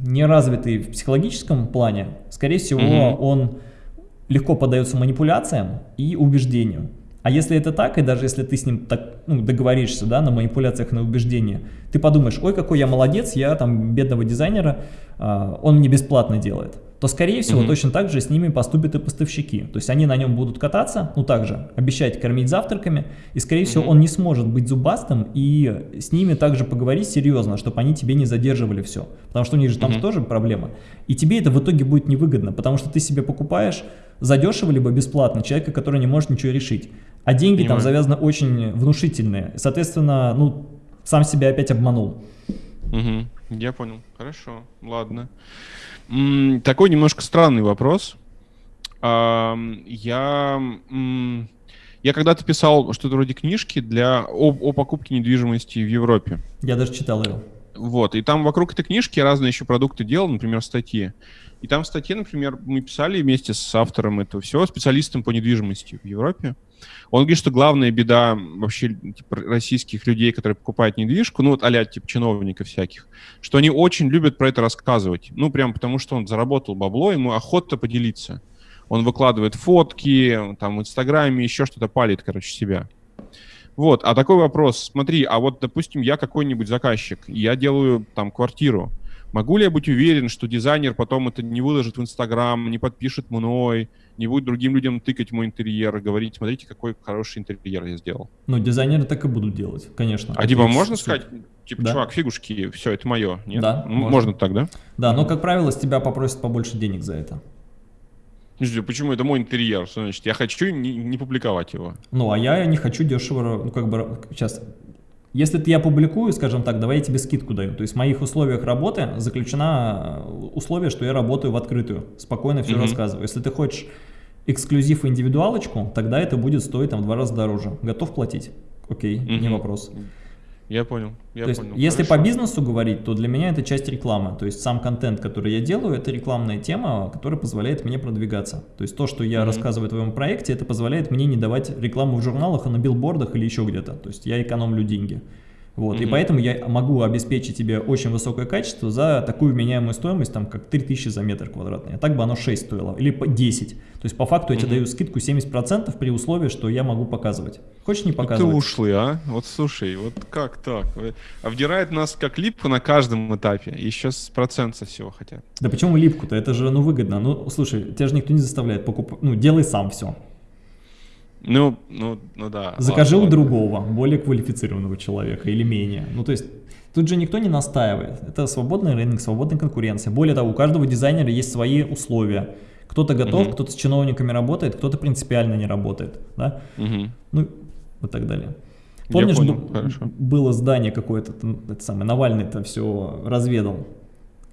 неразвитый в психологическом плане, скорее всего, mm он легко поддается манипуляциям и убеждению. А если это так, и даже если ты с ним так, ну, договоришься да, на манипуляциях, на убеждения, ты подумаешь, ой, какой я молодец, я там бедного дизайнера, э, он мне бесплатно делает то, скорее всего, mm -hmm. точно так же с ними поступят и поставщики. То есть они на нем будут кататься, ну также обещать кормить завтраками, и, скорее mm -hmm. всего, он не сможет быть зубастым и с ними также поговорить серьезно, чтобы они тебе не задерживали все. Потому что у них же там mm -hmm. тоже проблема. И тебе это в итоге будет невыгодно, потому что ты себе покупаешь задешево либо бесплатно человека, который не может ничего решить. А деньги Понимаю. там завязаны очень внушительные. Соответственно, ну, сам себя опять обманул. Угу, я понял. Хорошо, ладно. Такой немножко странный вопрос. Я, я когда-то писал что-то вроде книжки для, о, о покупке недвижимости в Европе. Я даже читал ее. Вот, и там вокруг этой книжки разные еще продукты делал, например, статьи. И там в статье, например, мы писали вместе с автором этого всего, специалистом по недвижимости в Европе. Он говорит, что главная беда вообще типа, российских людей, которые покупают недвижку, ну вот а типа чиновников всяких, что они очень любят про это рассказывать. Ну прям потому, что он заработал бабло, ему охота поделиться. Он выкладывает фотки, там в Инстаграме еще что-то палит, короче, себя. Вот, а такой вопрос, смотри, а вот, допустим, я какой-нибудь заказчик, я делаю там квартиру, Могу ли я быть уверен, что дизайнер потом это не выложит в Инстаграм, не подпишет мной, не будет другим людям тыкать мой интерьер и говорить, смотрите, какой хороший интерьер я сделал? Ну, дизайнеры так и будут делать, конечно. А типа можно сказать, типа, да. чувак, фигушки, все, это мое, нет? Да. Можно. можно так, да? Да, но, как правило, с тебя попросят побольше денег за это. Почему это мой интерьер? Что значит? Я хочу не, не публиковать его. Ну, а я не хочу дешево, ну, как бы, сейчас, если я публикую, скажем так, давай я тебе скидку даю. То есть в моих условиях работы заключено э, условие, что я работаю в открытую, спокойно все mm -hmm. рассказываю. Если ты хочешь эксклюзив и индивидуалочку, тогда это будет стоить там в два раза дороже. Готов платить? Окей, mm -hmm. не вопрос. Я понял, я то понял. Есть, если по бизнесу говорить, то для меня это часть рекламы. То есть сам контент, который я делаю, это рекламная тема, которая позволяет мне продвигаться. То есть то, что я mm -hmm. рассказываю о твоем проекте, это позволяет мне не давать рекламу в журналах, а на билбордах или еще где-то. То есть я экономлю деньги. Вот, -hmm. И поэтому я могу обеспечить тебе очень высокое качество за такую меняемую стоимость, там, как 3000 за метр квадратный. А так бы оно 6 стоило, или 10. То есть по факту я тебе даю скидку 70% при условии, что я могу показывать. Хочешь не показывать? Ты ушлый, а? Вот слушай, вот как так? Обдирает нас как липку на каждом этапе, еще с процент со всего хотят. Да почему липку-то? Это же, ну, выгодно. Ну, слушай, тебя же никто не заставляет покупать. Ну, делай сам все. Ну, ну, ну да. Закажи ладно, у другого, более квалифицированного человека или менее. Ну, то есть, тут же никто не настаивает. Это свободный рынок, свободная конкуренция. Более того, у каждого дизайнера есть свои условия. Кто-то готов, угу. кто-то с чиновниками работает, кто-то принципиально не работает. Да? Угу. Ну, и так далее. Помнишь, понял, было здание какое-то, это самое, Навальный это все разведал.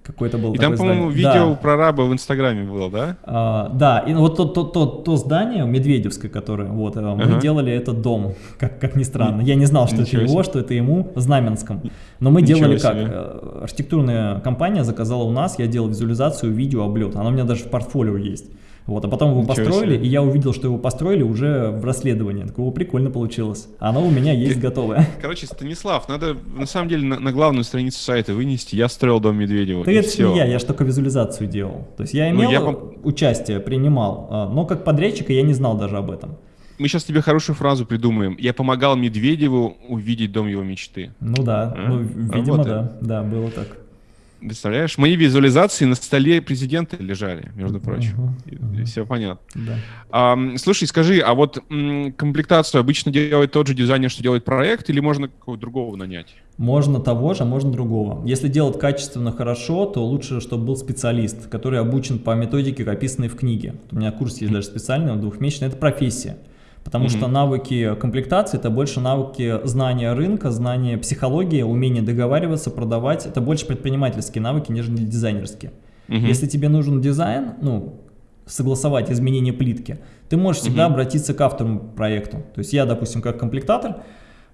Какой-то был И там, по-моему, видео да. про раба в Инстаграме было, да? А, да, и вот то, то, то, то здание Медведевское, которое, вот, ага. мы делали этот дом, как, как ни странно. Я не знал, что Ничего это его, себе. что это ему, в Знаменском. Но мы Ничего делали себе. как? Э, архитектурная компания заказала у нас, я делал визуализацию, видео, облет. Она у меня даже в портфолио есть. Вот, а потом его Ничего построили, себе. и я увидел, что его построили уже в расследовании. Такого прикольно получилось. Оно у меня есть готовое. Короче, Станислав, надо на самом деле на, на главную страницу сайта вынести. Я строил дом Медведева. Да это все. не я, я же только визуализацию делал. То есть я ну, имел ну, я... участие, принимал, а, но как подрядчика я не знал даже об этом. Мы сейчас тебе хорошую фразу придумаем. Я помогал Медведеву увидеть дом его мечты. Ну да, а? ну, видимо, Работаем. да, да, было так. Представляешь, мои визуализации на столе президента лежали, между прочим. Uh -huh, uh -huh. Все понятно. Да. А, слушай, скажи, а вот м, комплектацию обычно делает тот же дизайнер, что делает проект, или можно какого-то другого нанять? Можно того же, а можно другого. Если делать качественно хорошо, то лучше, чтобы был специалист, который обучен по методике, описанной в книге. У меня курс есть даже специальный, двухмесячный, это профессия. Потому mm -hmm. что навыки комплектации – это больше навыки знания рынка, знания психологии, умение договариваться, продавать. Это больше предпринимательские навыки, нежели дизайнерские. Mm -hmm. Если тебе нужен дизайн, ну, согласовать изменение плитки, ты можешь всегда mm -hmm. обратиться к автору проекту. То есть я, допустим, как комплектатор,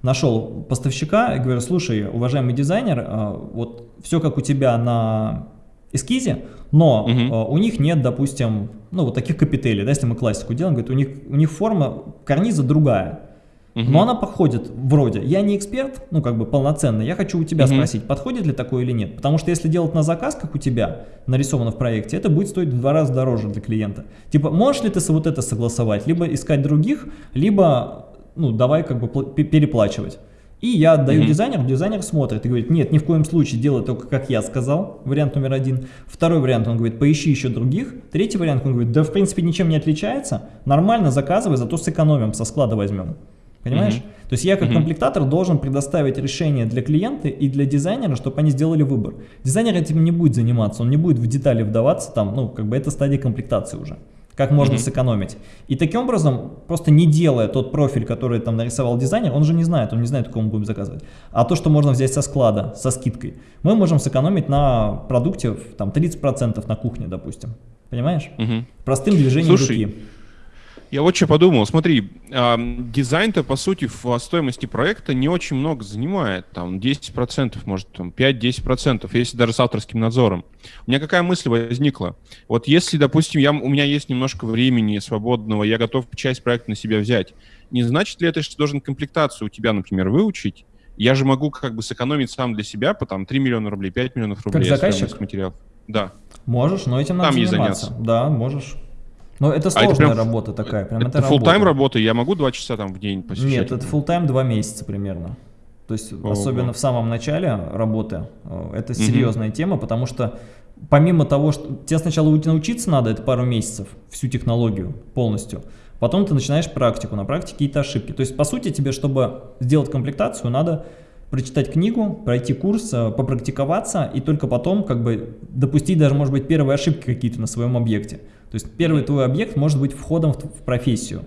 нашел поставщика и говорю, слушай, уважаемый дизайнер, а, вот все как у тебя на эскизе, но угу. у них нет, допустим, ну вот таких капителей, да, если мы классику делаем, говорит, у них, у них форма карниза другая. Угу. Но она подходит вроде. Я не эксперт, ну как бы полноценный, я хочу у тебя угу. спросить, подходит ли такое или нет. Потому что если делать на заказ, как у тебя, нарисовано в проекте, это будет стоить в два раза дороже для клиента. Типа, можешь ли ты вот это согласовать? Либо искать других, либо, ну давай как бы переплачивать. И я отдаю mm -hmm. дизайнеру, дизайнер смотрит и говорит, нет, ни в коем случае делай только как я сказал, вариант номер один. Второй вариант, он говорит, поищи еще других. Третий вариант, он говорит, да в принципе ничем не отличается, нормально заказывай, зато сэкономим, со склада возьмем. Понимаешь? Mm -hmm. То есть я как mm -hmm. комплектатор должен предоставить решение для клиента и для дизайнера, чтобы они сделали выбор. Дизайнер этим не будет заниматься, он не будет в детали вдаваться, там, ну, как бы это стадия комплектации уже как можно mm -hmm. сэкономить. И таким образом, просто не делая тот профиль, который там нарисовал дизайнер, он же не знает, он не знает, кому будем заказывать. А то, что можно взять со склада, со скидкой, мы можем сэкономить на продукте там 30% на кухне, допустим. Понимаешь? -hmm. Простым движением Слушай, руки. Я вот что подумал. Смотри, э, дизайн-то, по сути, в стоимости проекта не очень много занимает. Там 10%, может, там 5-10%, если даже с авторским надзором. У меня какая мысль возникла? Вот если, допустим, я, у меня есть немножко времени свободного, я готов часть проекта на себя взять, не значит ли это, что должен комплектацию у тебя, например, выучить? Я же могу как бы сэкономить сам для себя по там 3 миллиона рублей, 5 миллионов рублей. Как заказчик? материалов. Да. Можешь, но этим надо Там заниматься. Да, можешь. Но это сложная а это прям, работа такая. Прям это full тайм работа, я могу два часа там в день посещать? Нет, это full тайм два месяца примерно. То есть, Ого. особенно в самом начале работы, э, это серьезная угу. тема, потому что помимо того, что тебе сначала научиться надо, это пару месяцев, всю технологию полностью, потом ты начинаешь практику, на практике какие-то ошибки. То есть, по сути, тебе, чтобы сделать комплектацию, надо прочитать книгу, пройти курс, э, попрактиковаться и только потом как бы допустить даже, может быть, первые ошибки какие-то на своем объекте. То есть первый твой объект может быть входом в, профессию.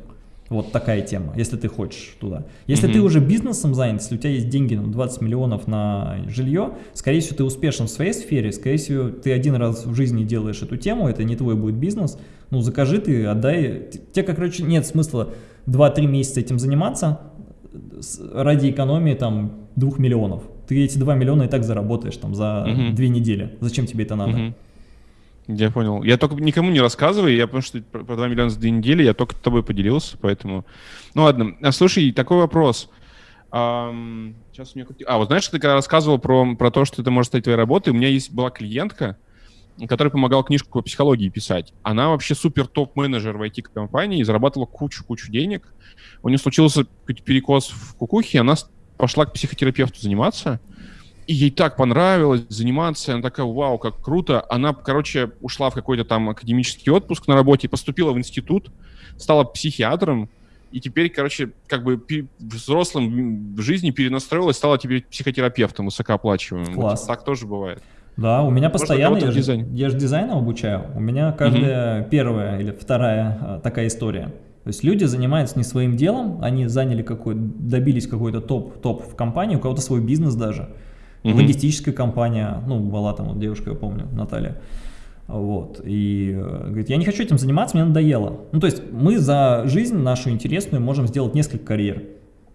Вот такая тема, если ты хочешь туда. Если mm -hmm. ты уже бизнесом занят, если у тебя есть деньги, ну, 20 миллионов на жилье, скорее всего, ты успешен в своей сфере, скорее всего, ты один раз в жизни делаешь эту тему, это не твой будет бизнес, ну, закажи ты, отдай. Тебе, короче, нет смысла 2-3 месяца этим заниматься ради экономии, там, 2 миллионов. Ты эти 2 миллиона и так заработаешь, там, за mm -hmm. 2 недели. Зачем тебе это надо? Mm -hmm. Я понял. Я только никому не рассказываю, я потому что про 2 миллиона за две недели, я только с тобой поделился, поэтому... Ну ладно, а, слушай, такой вопрос. Um, сейчас у меня... А, вот знаешь, ты когда рассказывал про, про то, что это может стать твоей работой, у меня есть была клиентка, которая помогала книжку по психологии писать. Она вообще супер топ-менеджер в IT-компании и зарабатывала кучу-кучу денег. У нее случился перекос в кукухе, она пошла к психотерапевту заниматься, и ей так понравилось заниматься, она такая, вау, как круто. Она, короче, ушла в какой-то там академический отпуск на работе, поступила в институт, стала психиатром, и теперь, короче, как бы взрослым в жизни перенастроилась, стала теперь психотерапевтом высокооплачиваемым. Класс. Вот так тоже бывает. Да, у меня постоянно, я же, я же дизайном обучаю, у меня каждая угу. первая или вторая а, такая история. То есть люди занимаются не своим делом, они заняли какой добились какой-то топ, топ в компании, у кого-то свой бизнес даже угу. логистическая компания, ну, была там вот девушка, я помню, Наталья, вот, и э, говорит, я не хочу этим заниматься, мне надоело. Ну, то есть мы за жизнь нашу интересную можем сделать несколько карьер.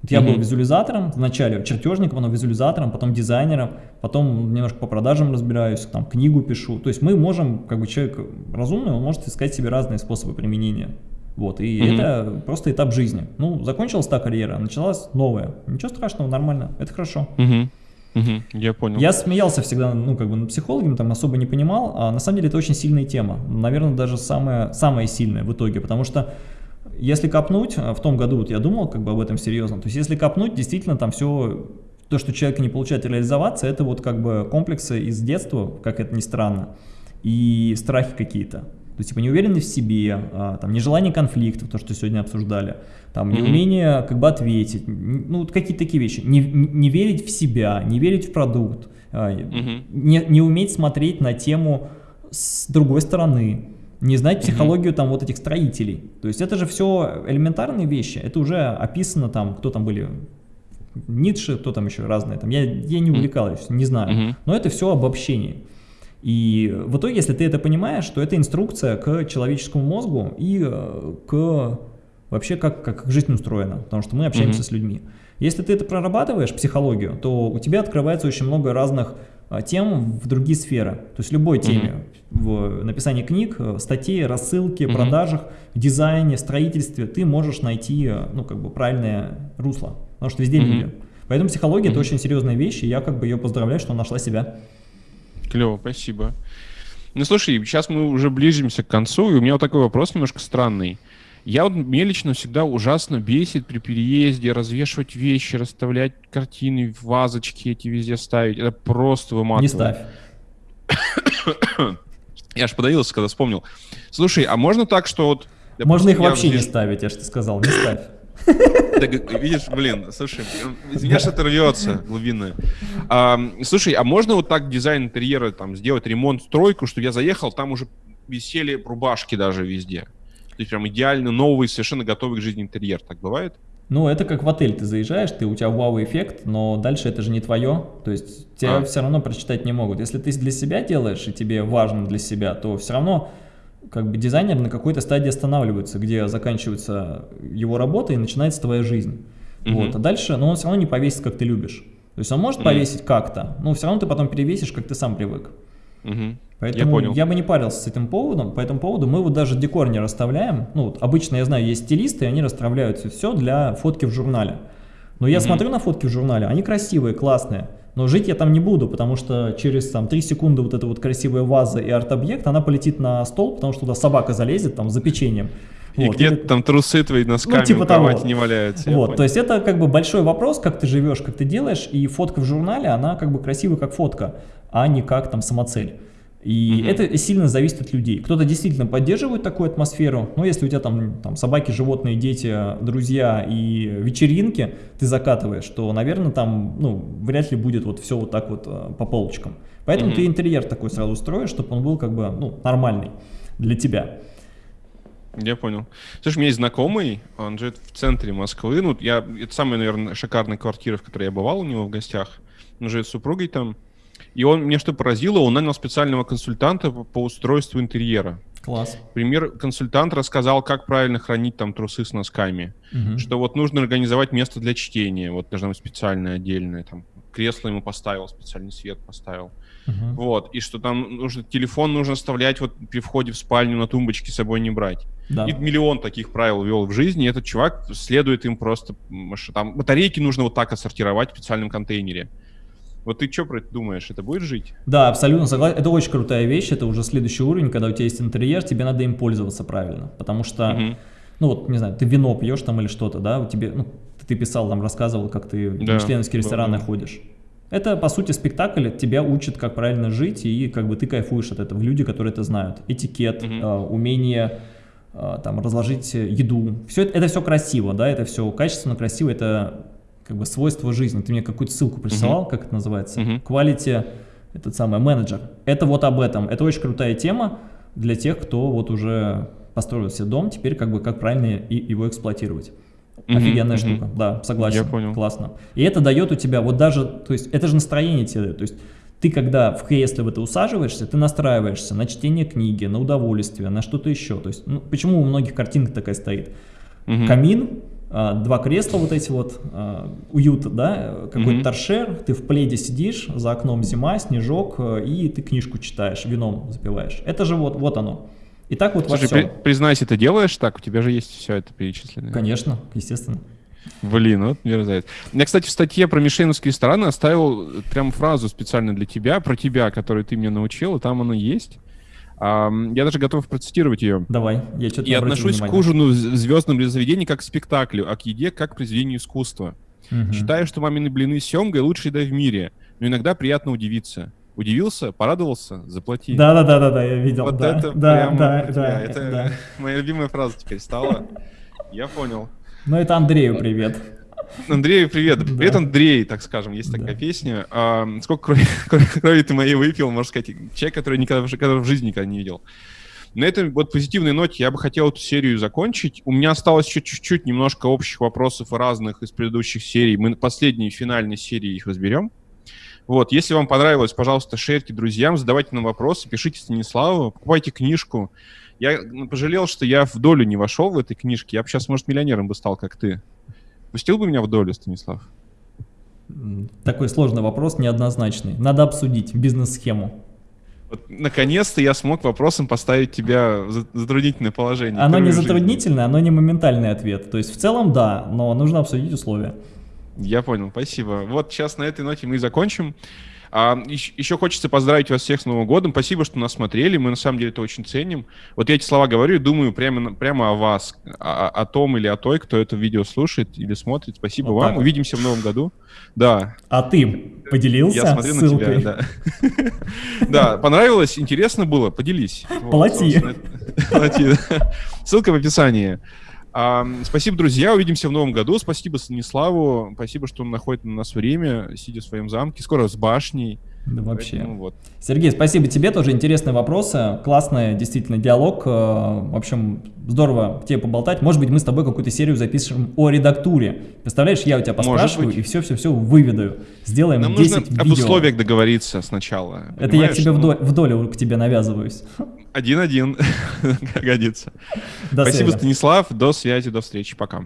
Вот я -hmm. был визуализатором, вначале чертежником, потом визуализатором, потом дизайнером, потом немножко по продажам разбираюсь, там книгу пишу. То есть мы можем, как бы человек разумный, он может искать себе разные способы применения. Вот, и -hmm. это просто этап жизни. Ну, закончилась та карьера, началась новая. Ничего страшного, нормально, это хорошо. -hmm. Угу, я понял. Я смеялся всегда, ну, как бы над психологом, там особо не понимал, а на самом деле это очень сильная тема. Наверное, даже самая, самая сильная в итоге, потому что если копнуть, а, в том году вот я думал как бы об этом серьезно, то есть если копнуть, действительно там все, то, что человек не получает реализоваться, это вот как бы комплексы из детства, как это ни странно, и страхи какие-то. То есть, типа, неуверенность в себе, а, там, нежелание конфликтов, то, что сегодня обсуждали, там, неумение как бы ответить, ну, вот какие-то такие вещи. Не, не верить в себя, не верить в продукт, -hmm. не, не уметь смотреть на тему с другой стороны, не знать психологию там вот этих строителей. То есть, это же все элементарные вещи, это уже описано там, кто там были, Ницше, кто там еще разные, там, я, я не увлекалась, не знаю, но это все обобщение. И в итоге, если ты это понимаешь, то это инструкция к человеческому мозгу и э, к вообще как, как жизнь устроена, потому что мы общаемся mm -hmm. с людьми. Если ты это прорабатываешь, психологию, то у тебя открывается очень много разных а, тем в другие сферы. То есть любой теме. В написании книг, э, статей, рассылке, mm продажах, дизайне, строительстве ты можешь найти э, ну, как бы правильное русло. Потому что везде mm люди. Поэтому психология это очень серьезная вещь, и я как бы ее поздравляю, что нашла себя. Клево, спасибо. Ну слушай, сейчас мы уже ближимся к концу, и у меня вот такой вопрос немножко странный. Я вот, мне лично всегда ужасно бесит при переезде развешивать вещи, расставлять картины, вазочки эти везде ставить. Это просто выматывает. Не ставь. Я аж подавился, когда вспомнил. Слушай, а можно так, что вот... Можно их вообще не ставить, я же сказал, не ставь. Так, видишь, блин, слушай, извиняюсь, что это рвется глубинное. А, слушай, а можно вот так дизайн интерьера там сделать ремонт, стройку, что я заехал, там уже висели рубашки даже везде. То есть прям идеально новый, совершенно готовый к жизни интерьер. Так бывает? Ну, это как в отель ты заезжаешь, ты, у тебя вау-эффект, но дальше это же не твое, то есть тебя а. все равно прочитать не могут. Если ты для себя делаешь, и тебе важно для себя, то все равно как бы дизайнер на какой-то стадии останавливается, где заканчивается его работа и начинается твоя жизнь. Mm Вот, а дальше, но он все равно не повесит, как ты любишь. То есть он может mm повесить как-то, но все равно ты потом перевесишь, как ты сам привык. Mm Поэтому я, понял. я бы не парился с этим поводом, по этому поводу мы вот даже декор не расставляем. Ну, вот обычно, я знаю, есть стилисты, они расставляют все для фотки в журнале. Но я mm -hmm. смотрю на фотки в журнале, они красивые, классные, но жить я там не буду, потому что через там 3 секунды вот эта вот красивая ваза и арт-объект, она полетит на стол, потому что туда собака залезет там за печеньем. И вот, где-то там трусы твои носками ну, типа того. не валяются. Вот, то есть это как бы большой вопрос, как ты живешь, как ты делаешь, и фотка в журнале, она как бы красивая как фотка, а не как там самоцель. И угу. это сильно зависит от людей. Кто-то действительно поддерживает такую атмосферу, но если у тебя там, там собаки, животные, дети, друзья и вечеринки ты закатываешь, то, наверное, там ну, вряд ли будет вот все вот так вот э, по полочкам. Поэтому угу. ты интерьер такой сразу строишь, чтобы он был как бы ну, нормальный для тебя. Я понял. Слушай, у меня есть знакомый, он живет в центре Москвы. Ну, я, это самая, наверное, шикарная квартира, в которой я бывал у него в гостях. Он живет с супругой там. И он, мне что поразило, он нанял специального консультанта по, по устройству интерьера. Класс. Пример, консультант рассказал, как правильно хранить там трусы с носками. Угу. Что вот нужно организовать место для чтения, вот должно быть специальное, отдельное, там кресло ему поставил, специальный свет поставил. Угу. Вот, и что там нужно, телефон нужно оставлять вот при входе в спальню на тумбочке с собой не брать. Да. И миллион таких правил вел в жизни, и этот чувак следует им просто, там батарейки нужно вот так отсортировать в специальном контейнере. Вот ты что про это думаешь? Это будет жить? Да, абсолютно согласен. Это очень крутая вещь. Это уже следующий уровень, когда у тебя есть интерьер, тебе надо им пользоваться правильно. Потому что, угу. ну вот, не знаю, ты вино пьешь там или что-то, да, у тебя, ну, ты писал там, рассказывал, как ты да, в мишленовские рестораны да. ходишь. Это, по сути, спектакль тебя учит, как правильно жить, и как бы ты кайфуешь от этого. Люди, которые это знают. Этикет, угу. э, умение э, там разложить еду. Все это, это все красиво, да, это все качественно, красиво, это как бы свойства жизни. Ты мне какую-то ссылку присылал, uh как это называется? Uh Quality, этот самый менеджер. Это вот об этом. Это очень крутая тема для тех, кто вот уже построил себе дом, теперь как бы как правильно и, его эксплуатировать. Uh Офигенная uh штука, да, согласен. Я понял. Классно. И это дает у тебя вот даже, то есть это же настроение тебе, то есть ты когда в кресле в это усаживаешься, ты настраиваешься на чтение книги, на удовольствие, на что-то еще. То есть, ну, почему у многих картинка такая стоит? Угу. Камин, два кресла вот эти вот, а, уют, да, какой-то mm -hmm. торшер, ты в пледе сидишь, за окном зима, снежок, э, и ты книжку читаешь, вином запиваешь. Это же вот, вот оно. И так вот Слушай, во всем. При, признайся, ты делаешь так? У тебя же есть все это перечислено. Конечно, естественно. Блин, вот мерзавец. Я, кстати, в статье про мишленовские рестораны оставил прям фразу специально для тебя, про тебя, которую ты мне научил, и там оно есть. Я даже готов процитировать ее. Давай, я что-то Я отношусь внимание. к ужину в звездном заведении как к спектаклю, а к еде как к произведению искусства. Угу. Считаю, что мамины блины с семгой лучшая еда в мире, но иногда приятно удивиться. Удивился, порадовался, заплати. Да, да, да, да, да, я видел. Вот да, это да, прямо да, да, да, это да. моя любимая фраза теперь стала. Я понял. Ну это Андрею привет. Андрею привет. Привет, Андрей, так скажем, есть такая песня. А, сколько крови, ты моей выпил, можно сказать, человек, который никогда в жизни никогда не видел. На этой вот позитивной ноте я бы хотел эту серию закончить. У меня осталось еще чуть-чуть немножко общих вопросов разных из предыдущих серий. Мы последние финальные серии их разберем. Вот, если вам понравилось, пожалуйста, шерьте друзьям, задавайте нам вопросы, пишите Станиславу, покупайте книжку. Я пожалел, что я в долю не вошел в этой книжке. Я бы сейчас, может, миллионером бы стал, как ты. Пустил бы меня в долю, Станислав? Такой сложный вопрос, неоднозначный. Надо обсудить бизнес-схему. Вот, наконец-то я смог вопросом поставить тебя в затруднительное положение. Оно не затруднительное, оно не моментальный ответ. То есть в целом да, но нужно обсудить условия. Я понял, спасибо. Вот сейчас на этой ноте мы и закончим. А, еще, еще хочется поздравить вас всех с Новым годом. Спасибо, что нас смотрели. Мы на самом деле это очень ценим. Вот я эти слова говорю и думаю прямо, прямо о вас, о, о том или о той, кто это видео слушает или смотрит. Спасибо вот вам. Так. Увидимся в новом году. Да. А ты поделился Я смотрю ссылкой. на тебя, да. Да, понравилось, интересно было, поделись. Плати. Плати. Ссылка в описании. А, спасибо, друзья. Увидимся в новом году. Спасибо Станиславу. Спасибо, что он находит на нас время, сидя в своем замке. Скоро с башней. Да вообще. Поэтому, вот. Сергей, спасибо тебе, тоже интересные вопросы, классный действительно диалог, э, в общем, здорово тебе поболтать, может быть мы с тобой какую-то серию запишем о редактуре, представляешь, я у тебя поспрашиваю и все-все-все выведаю, сделаем Нам 10 нужно видео. об условиях договориться сначала. Это я к тебе ну... в долю к тебе навязываюсь. Один-один, годится. До Спасибо, связи. Станислав, до связи, до встречи, пока.